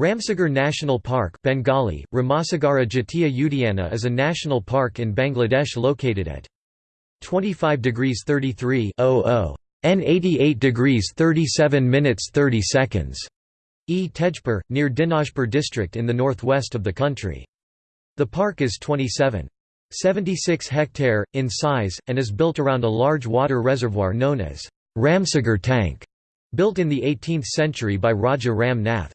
Ramsagar National Park Bengali, Ramasagara Jatiya Udyana is a national park in Bangladesh located at 25 degrees 33 N 88 degrees 37 minutes 30 seconds E Tejpur, near Dinajpur district in the northwest of the country. The park is 27.76 hectare, in size, and is built around a large water reservoir known as Ramsagar Tank, built in the 18th century by Raja Ram Nath.